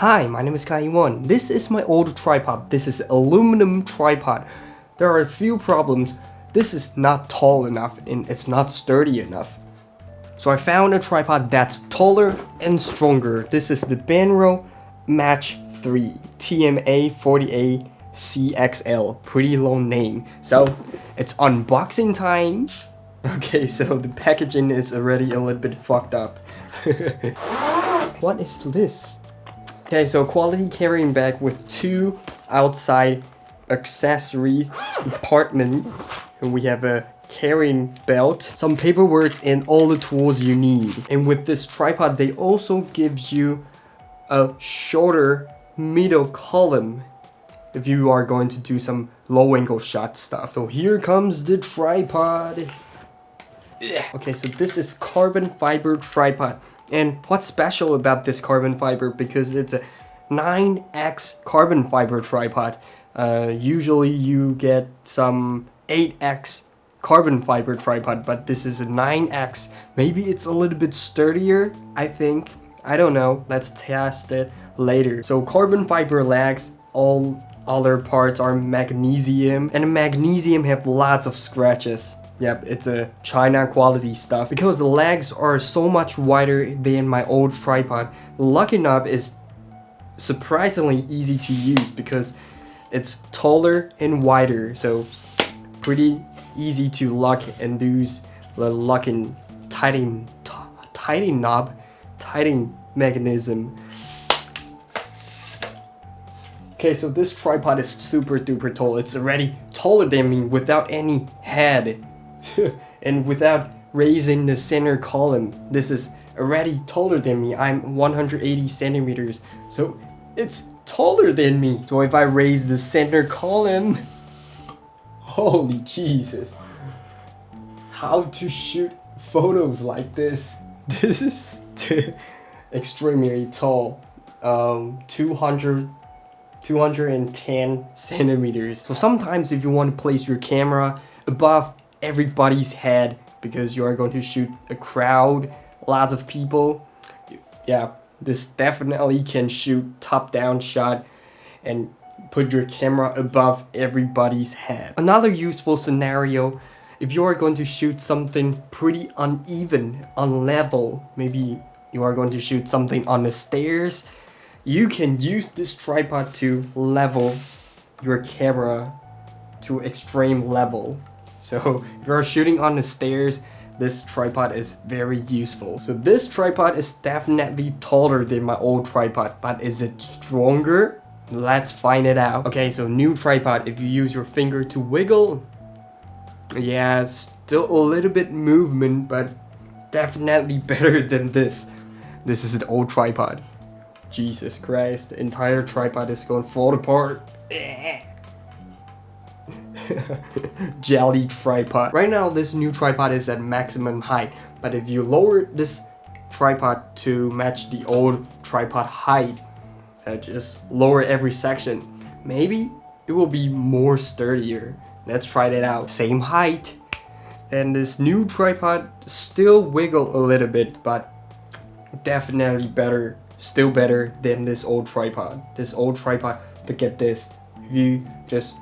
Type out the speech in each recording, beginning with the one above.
Hi, my name is Kai Yuan. This is my old tripod. This is aluminum tripod. There are a few problems. This is not tall enough and it's not sturdy enough. So I found a tripod that's taller and stronger. This is the Benro Match 3 TMA 40A CXL. Pretty long name. So it's unboxing time. Okay, so the packaging is already a little bit fucked up. what is this? Okay, so quality carrying bag with two outside accessories compartment. And we have a carrying belt, some paperwork, and all the tools you need. And with this tripod, they also gives you a shorter middle column if you are going to do some low angle shot stuff. So here comes the tripod. Okay, so this is carbon fiber tripod. And what's special about this carbon fiber because it's a 9x carbon fiber tripod. Uh, usually you get some 8x carbon fiber tripod, but this is a 9x. Maybe it's a little bit sturdier, I think. I don't know. Let's test it later. So carbon fiber legs, all other parts are magnesium, and magnesium have lots of scratches. Yep, it's a China quality stuff. Because the legs are so much wider than my old tripod, locking Knob is surprisingly easy to use because it's taller and wider. So pretty easy to lock and use the locking tightening, tightening knob, tightening mechanism. Okay, so this tripod is super duper tall. It's already taller than me without any head. And without raising the center column, this is already taller than me. I'm 180 centimeters, so it's taller than me. So if I raise the center column, holy Jesus. How to shoot photos like this? This is extremely tall. Um, 200 210 centimeters. So sometimes if you want to place your camera above everybody's head because you are going to shoot a crowd, lots of people. Yeah, this definitely can shoot top-down shot and put your camera above everybody's head. Another useful scenario, if you are going to shoot something pretty uneven, unlevel, maybe you are going to shoot something on the stairs, you can use this tripod to level your camera to extreme level. So if you're shooting on the stairs, this tripod is very useful. So this tripod is definitely taller than my old tripod, but is it stronger? Let's find it out. Okay, so new tripod, if you use your finger to wiggle, yeah, still a little bit movement, but definitely better than this. This is an old tripod. Jesus Christ, the entire tripod is going to fall apart. jelly tripod. Right now, this new tripod is at maximum height, but if you lower this tripod to match the old tripod height, uh, just lower every section, maybe it will be more sturdier. Let's try that out. Same height, and this new tripod still wiggle a little bit, but definitely better, still better than this old tripod. This old tripod, look at this. If you just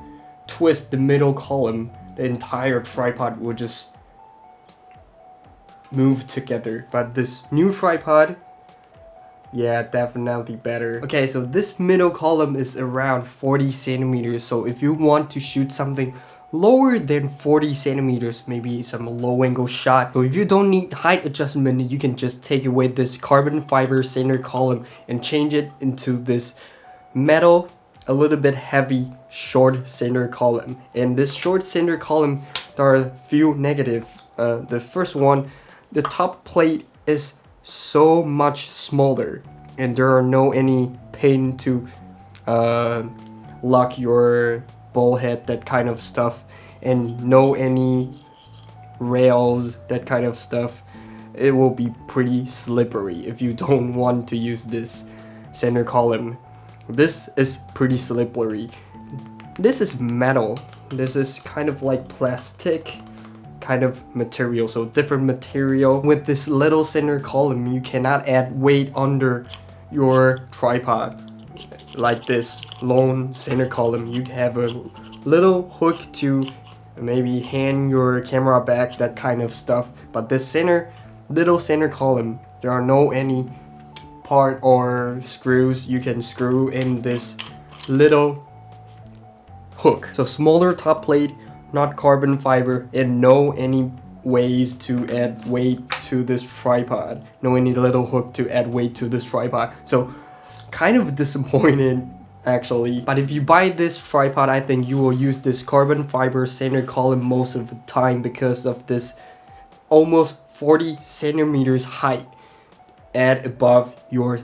twist the middle column, the entire tripod will just move together. But this new tripod, yeah, definitely better. Okay, so this middle column is around 40 centimeters. So if you want to shoot something lower than 40 centimeters, maybe some low angle shot. So if you don't need height adjustment, you can just take away this carbon fiber center column and change it into this metal a little bit heavy short center column. And this short center column, there are a few negatives. Uh, the first one, the top plate is so much smaller and there are no any pin to uh, lock your ball head, that kind of stuff, and no any rails, that kind of stuff. It will be pretty slippery if you don't want to use this center column this is pretty slippery. This is metal. This is kind of like plastic kind of material, so different material. With this little center column, you cannot add weight under your tripod. like this lone center column. You have a little hook to maybe hand your camera back, that kind of stuff. But this center, little center column, there are no any part or screws you can screw in this little hook. So smaller top plate, not carbon fiber, and no any ways to add weight to this tripod. No any little hook to add weight to this tripod. So kind of disappointed actually. But if you buy this tripod, I think you will use this carbon fiber center column most of the time because of this almost 40 centimeters height at above your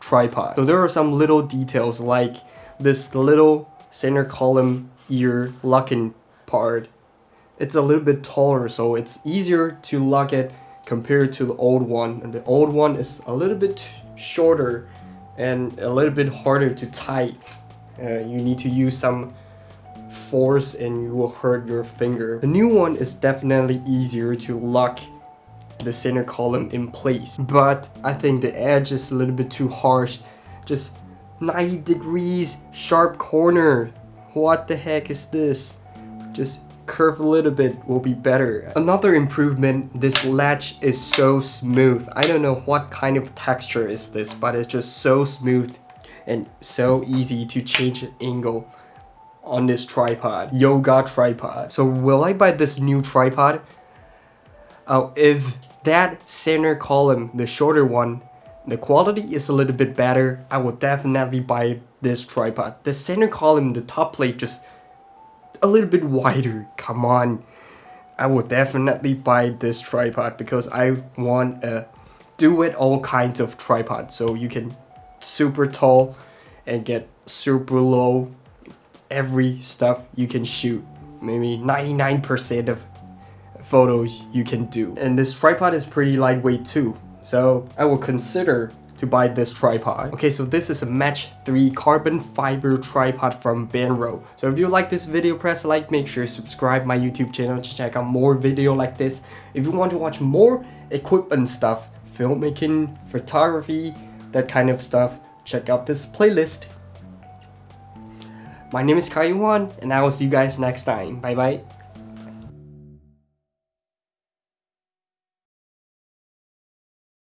tripod. So there are some little details like this little center column ear locking part. It's a little bit taller so it's easier to lock it compared to the old one. And the old one is a little bit shorter and a little bit harder to tight. Uh, you need to use some force and you will hurt your finger. The new one is definitely easier to lock the center column in place. But I think the edge is a little bit too harsh. Just 90 degrees, sharp corner. What the heck is this? Just curve a little bit will be better. Another improvement, this latch is so smooth. I don't know what kind of texture is this, but it's just so smooth and so easy to change angle on this tripod. Yoga tripod. So will I buy this new tripod? Oh, if that center column, the shorter one, the quality is a little bit better, I will definitely buy this tripod. The center column, the top plate just a little bit wider. Come on. I will definitely buy this tripod because I want a do it all kinds of tripod. So you can super tall and get super low every stuff you can shoot. Maybe 99% of photos you can do. And this tripod is pretty lightweight too. So I will consider to buy this tripod. Okay, so this is a Match 3 carbon fiber tripod from Benro. So if you like this video, press like, make sure to subscribe my YouTube channel to check out more video like this. If you want to watch more equipment stuff, filmmaking, photography, that kind of stuff, check out this playlist. My name is Kai Yuan, and I will see you guys next time. Bye bye.